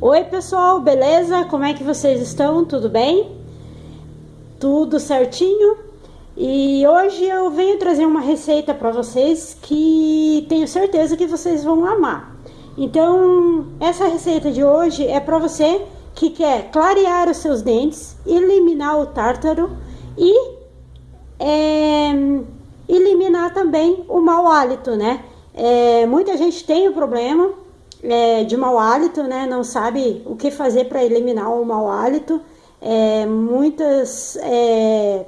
Oi pessoal, beleza? Como é que vocês estão? Tudo bem? Tudo certinho? E hoje eu venho trazer uma receita para vocês que tenho certeza que vocês vão amar. Então, essa receita de hoje é para você que quer clarear os seus dentes, eliminar o tártaro e é, eliminar também o mau hálito, né? É, muita gente tem o problema é, de mau hálito, né? Não sabe o que fazer para eliminar o mau hálito. É, muitas é,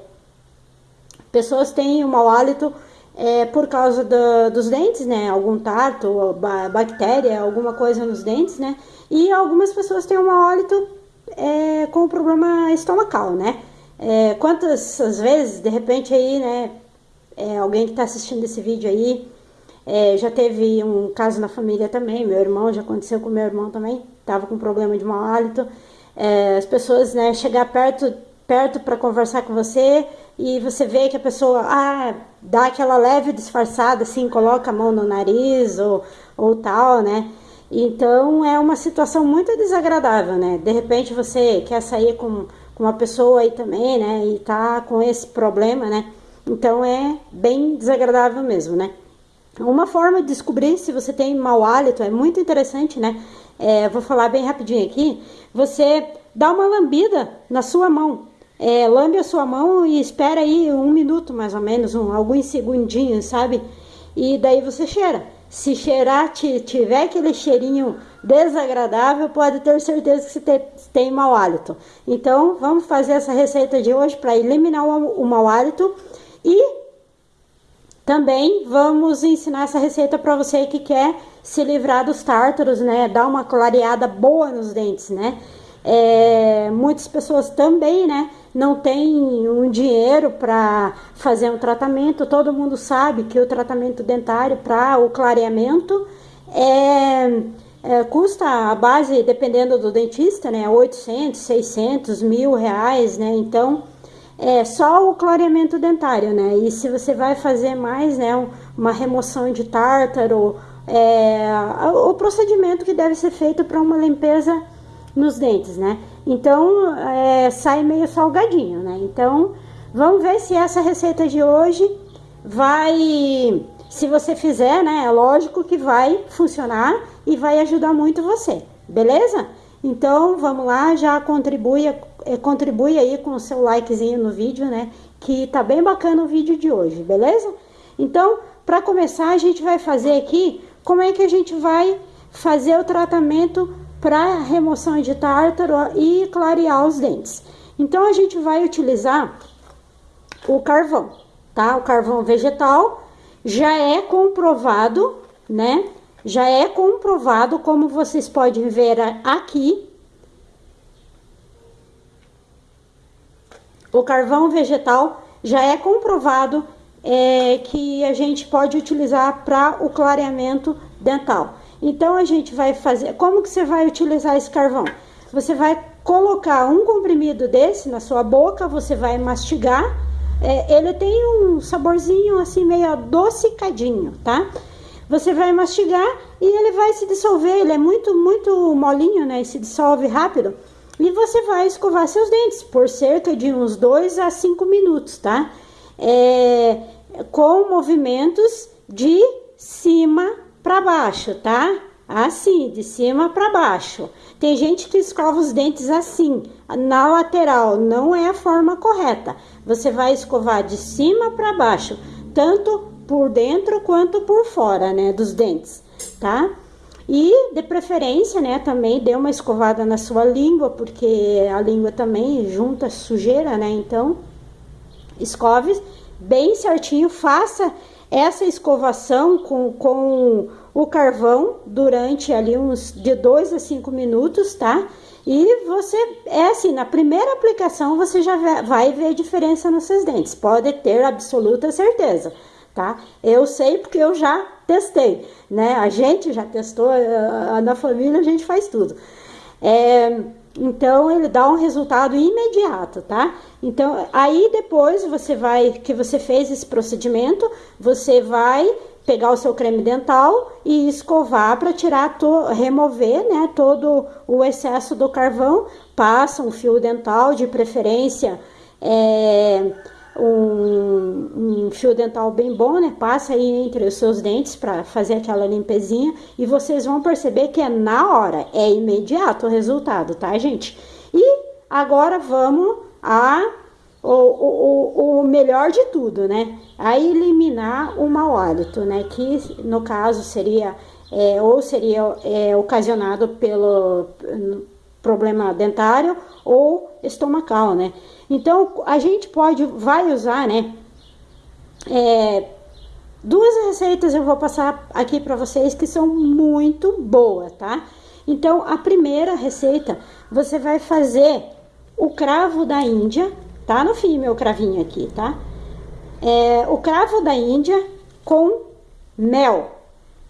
pessoas têm o mau hálito é, por causa do, dos dentes, né? Algum tarto, bactéria, alguma coisa nos dentes, né? E algumas pessoas têm o mau hálito é, com problema estomacal, né? É, quantas vezes, de repente aí, né? Alguém que está assistindo esse vídeo aí é, já teve um caso na família também, meu irmão, já aconteceu com meu irmão também, estava com problema de mau hálito. É, as pessoas, né, chegar perto, perto para conversar com você e você vê que a pessoa, ah, dá aquela leve disfarçada, assim, coloca a mão no nariz ou, ou tal, né? Então é uma situação muito desagradável, né? De repente você quer sair com, com uma pessoa aí também, né? E tá com esse problema, né? Então é bem desagradável mesmo, né? Uma forma de descobrir se você tem mau hálito é muito interessante, né? É, vou falar bem rapidinho aqui. Você dá uma lambida na sua mão. É, lambe a sua mão e espera aí um minuto mais ou menos, um, alguns segundinhos, sabe? E daí você cheira. Se cheirar, tiver aquele cheirinho desagradável, pode ter certeza que você tem, tem mau hálito. Então, vamos fazer essa receita de hoje para eliminar o, o mau hálito e também vamos ensinar essa receita para você que quer se livrar dos tártaros, né? Dar uma clareada boa nos dentes, né? É, muitas pessoas também, né? Não tem um dinheiro para fazer um tratamento. Todo mundo sabe que o tratamento dentário para o clareamento é, é, custa a base, dependendo do dentista, né? 800, 600, mil reais, né? Então é só o clareamento dentário, né? E se você vai fazer mais, né, uma remoção de tártaro, é, o procedimento que deve ser feito para uma limpeza nos dentes, né? Então, é, sai meio salgadinho, né? Então, vamos ver se essa receita de hoje vai, se você fizer, né? É lógico que vai funcionar e vai ajudar muito você, beleza? Então, vamos lá, já contribui é, contribui aí com o seu likezinho no vídeo, né? Que tá bem bacana o vídeo de hoje, beleza? Então, para começar, a gente vai fazer aqui como é que a gente vai fazer o tratamento para remoção de tártaro e clarear os dentes. Então, a gente vai utilizar o carvão, tá? O carvão vegetal já é comprovado, né? Já é comprovado, como vocês podem ver aqui, O carvão vegetal já é comprovado é, que a gente pode utilizar para o clareamento dental. Então a gente vai fazer, como que você vai utilizar esse carvão? Você vai colocar um comprimido desse na sua boca, você vai mastigar. É, ele tem um saborzinho assim meio adocicadinho, tá? Você vai mastigar e ele vai se dissolver. Ele é muito, muito molinho, né? E se dissolve rápido. E você vai escovar seus dentes por cerca de uns 2 a 5 minutos, tá? É, com movimentos de cima para baixo, tá? Assim, de cima para baixo. Tem gente que escova os dentes assim, na lateral, não é a forma correta. Você vai escovar de cima para baixo, tanto por dentro quanto por fora, né, dos dentes, tá? E, de preferência, né, também dê uma escovada na sua língua, porque a língua também junta sujeira, né? Então, escove bem certinho, faça essa escovação com, com o carvão durante ali uns de 2 a 5 minutos, tá? E você, é assim, na primeira aplicação você já vai ver diferença nos seus dentes, pode ter absoluta certeza tá? Eu sei porque eu já testei, né? A gente já testou, na família a gente faz tudo. É, então ele dá um resultado imediato, tá? Então aí depois você vai, que você fez esse procedimento, você vai pegar o seu creme dental e escovar para tirar, to, remover, né, todo o excesso do carvão. Passa um fio dental, de preferência, é, um, um, fio dental bem bom, né? Passa aí entre os seus dentes para fazer aquela limpezinha e vocês vão perceber que é na hora, é imediato o resultado, tá, gente? E agora vamos a o, o, o melhor de tudo, né? A eliminar o mau hálito, né? Que no caso seria é, ou seria é, ocasionado pelo problema dentário ou estomacal, né? Então a gente pode, vai usar, né? É, duas receitas eu vou passar aqui para vocês que são muito boas, tá? Então a primeira receita você vai fazer o cravo da Índia Tá no fim meu cravinho aqui, tá? É, o cravo da Índia com mel.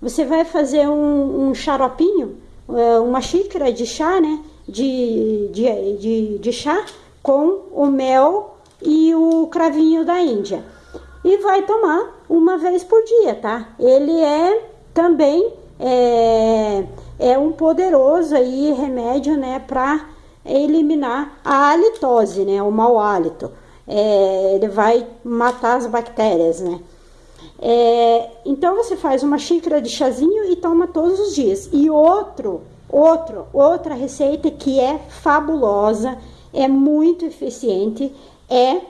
Você vai fazer um, um xaropinho, é, uma xícara de chá, né? De, de, de, de chá com o mel e o cravinho da Índia. E vai tomar uma vez por dia, tá? Ele é também é, é um poderoso aí remédio, né? Para eliminar a halitose, né, o mau hálito. É, ele vai matar as bactérias, né? É, então você faz uma xícara de chazinho e toma todos os dias. E outro, outro, outra receita que é fabulosa, é muito eficiente, é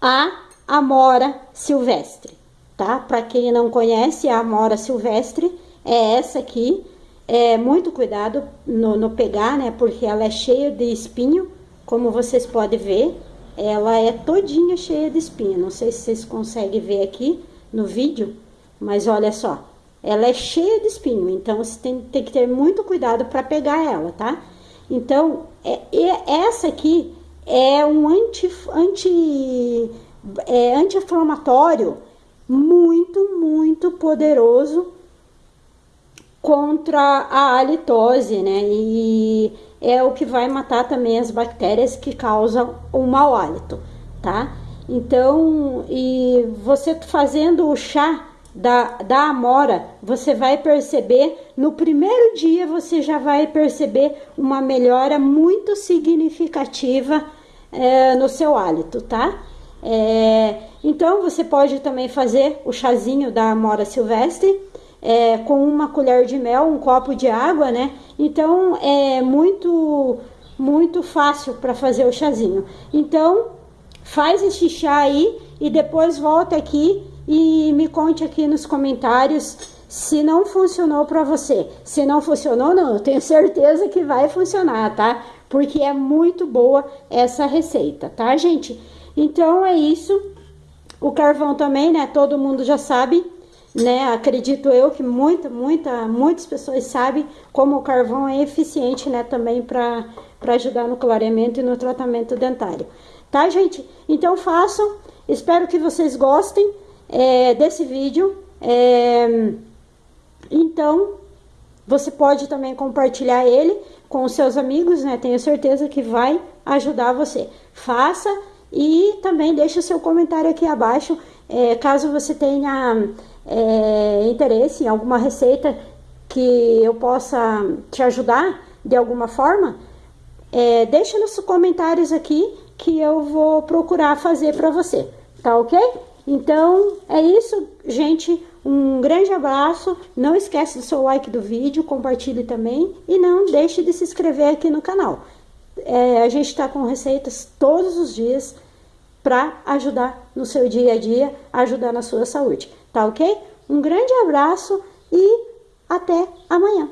a amora silvestre, tá? Para quem não conhece, a amora silvestre é essa aqui, é, muito cuidado no, no pegar, né? Porque ela é cheia de espinho, como vocês podem ver. Ela é todinha cheia de espinho. Não sei se vocês conseguem ver aqui no vídeo, mas olha só. Ela é cheia de espinho, então você tem, tem que ter muito cuidado para pegar ela, tá? Então, é, essa aqui é um anti, anti, é, anti-inflamatório muito, muito poderoso contra a halitose, né? E é o que vai matar também as bactérias que causam o mau hálito, tá? Então, e você fazendo o chá da, da amora, você vai perceber, no primeiro dia você já vai perceber uma melhora muito significativa é, no seu hálito, tá? É, então, você pode também fazer o chazinho da amora silvestre, é, com uma colher de mel, um copo de água, né? Então é muito, muito fácil para fazer o chazinho. Então faz esse chá aí e depois volta aqui e me conte aqui nos comentários se não funcionou para você. Se não funcionou, não, eu tenho certeza que vai funcionar, tá? Porque é muito boa essa receita, tá, gente? Então é isso. O carvão também, né? Todo mundo já sabe né? Acredito eu que muita, muita, muitas pessoas sabem como o carvão é eficiente, né? Também para ajudar no clareamento e no tratamento dentário. Tá, gente? Então façam. Espero que vocês gostem é, desse vídeo. É, então, você pode também compartilhar ele com os seus amigos, né? Tenho certeza que vai ajudar você. Faça e também deixe o seu comentário aqui abaixo, é, caso você tenha é, interesse em alguma receita que eu possa te ajudar de alguma forma, é, deixa nos comentários aqui que eu vou procurar fazer para você, tá ok? Então, é isso, gente. Um grande abraço. Não esquece do seu like do vídeo, compartilhe também. E não deixe de se inscrever aqui no canal. É, a gente está com receitas todos os dias para ajudar no seu dia a dia, ajudar na sua saúde, tá ok? Um grande abraço e até amanhã!